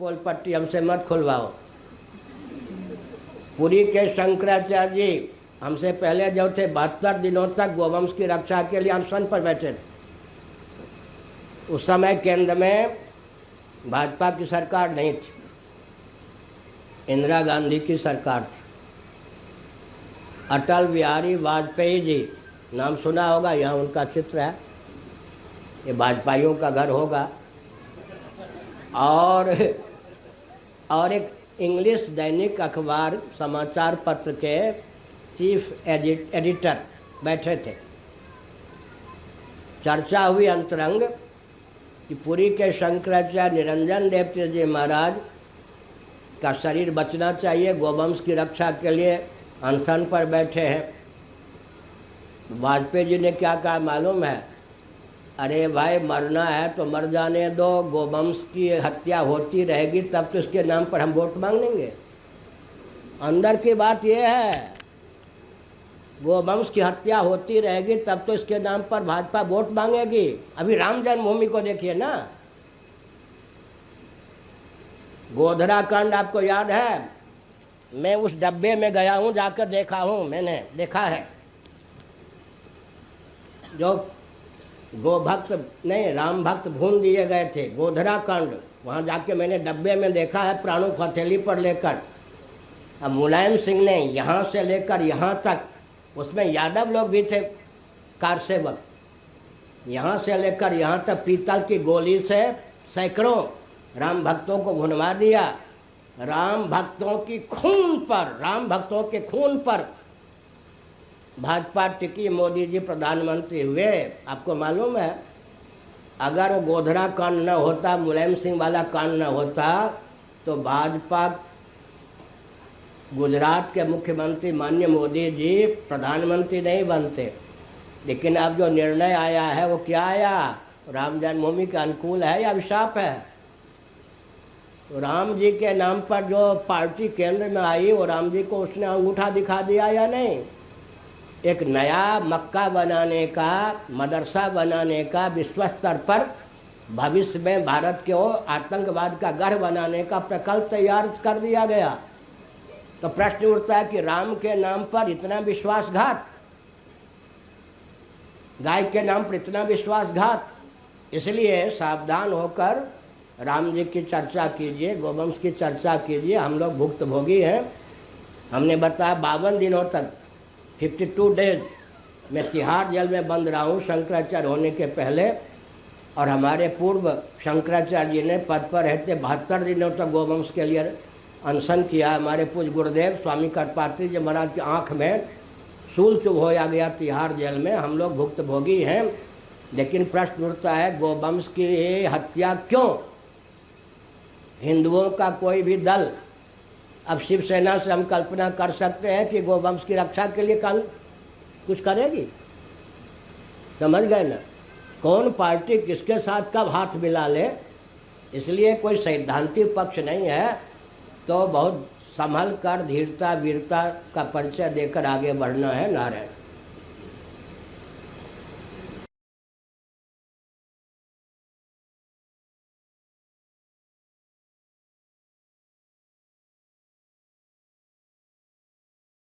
पोल पट्टी हमसे मत खुलवाओ। पुरी के शंकराचार्य जी हमसे पहले जो थे, बहत्तर दिनों तक गोवंश की रक्षा के लिए अनशन पर बैठे थे। उस समय केंद्र में भाजपा की सरकार नहीं थी। इंदिरा गांधी की सरकार थी। अटल बिहारी वाजपेयी जी, नाम सुना होगा, यहाँ उनका चित्र है। ये भाजपाइयों का घर होगा। और और एक इंग्लिश दैनिक अखबार समाचार पत्र के चीफ एडिट एडिटर बैठे थे। चर्चा हुई अंतरंग कि पुरी के शंकराचार्य निरंजन देव जी महाराज का शरीर बचना चाहिए, गोवंश की रक्षा के लिए अनशन पर बैठे हैं। वाजपेयी जी ने क्या कहा, मालूम है? अरे भाई, मरना है तो मर जाने दो, गोवंश की हत्या होती रहेगी, तब तो इसके नाम पर हम वोट मांग लेंगे अंदर की बात यह है, गोवंश की हत्या होती रहेगी, तब तो इसके नाम पर भाजपा वोट मांगेगी। अभी राम जन्मभूमि को देखिए ना। गोधरा कांड आपको याद है? मैं उस डब्बे में गया हूँ, जाकर देखा हूँ मैंने, देखा है। जो गो भक्त नहीं, राम भक्त भून दिए गए थे, गोधरा कांड। वहाँ जाके मैंने डब्बे में देखा है, प्राणों को हथेली पर लेकर। अब मुलायम सिंह ने यहाँ से लेकर यहाँ तक, उसमें यादव लोग भी थे, कार सेवक। यहाँ से लेकर यहाँ तक पीतल की गोली से सैकड़ों राम भक्तों को भुनवा दिया। राम भक्तों की खून पर, राम भक्तों के खून पर भाजपा टिकी मोदी जी प्रधानमंत्री हुए, आपको मालूम है? अगर गोधरा कांड न होता, मुलायम सिंह वाला कांड न होता तो भाजपा गुजरात के मुख्यमंत्री माननीय मोदी जी प्रधानमंत्री नहीं बनते। लेकिन अब जो निर्णय आया है, वो क्या आया? राम जन्मभूमि के अनुकूल है या अभिशाप है? राम जी के नाम पर जो पार्टी केंद्र में आई, वो राम जी को उसने अंगूठा दिखा दिया या नहीं? एक नया मक्का बनाने का, मदरसा बनाने का विश्व स्तर पर भविष्य में भारत के आतंकवाद का गढ़ बनाने का प्रकल्प तैयार कर दिया गया। तो प्रश्न उठता है कि राम के नाम पर इतना विश्वासघात, गाय के नाम पर इतना विश्वासघात, इसलिए सावधान होकर राम जी की चर्चा कीजिए, गोवंश की चर्चा कीजिए। हम लोग भुक्तभोगी हैं। हमने बताया बावन दिनों तक 52 डेज़ मैं तिहाड़ जेल में बंद रहा हूँ शंकराचार्य होने के पहले। और हमारे पूर्व शंकराचार्य जी ने पद पर रहते बहत्तर दिनों तक गोवंश के लिए अनशन किया। हमारे पूज गुरुदेव स्वामी करपात्री जी महाराज की आँख में सूल चुभ होया गया तिहाड़ जेल में। हम लोग भुक्तभोगी हैं, लेकिन प्रश्न उठता है, गोवंश की हत्या क्यों? हिंदुओं का कोई भी दल अब शिवसेना से हम कल्पना कर सकते हैं कि गोवंश की रक्षा के लिए कल कुछ करेगी। समझ गए ना? कौन पार्टी किसके साथ कब हाथ मिला ले? इसलिए कोई सैद्धांतिक पक्ष नहीं है तो बहुत संभल कर, धीरता, वीरता का परिचय देकर आगे बढ़ना है नारायण।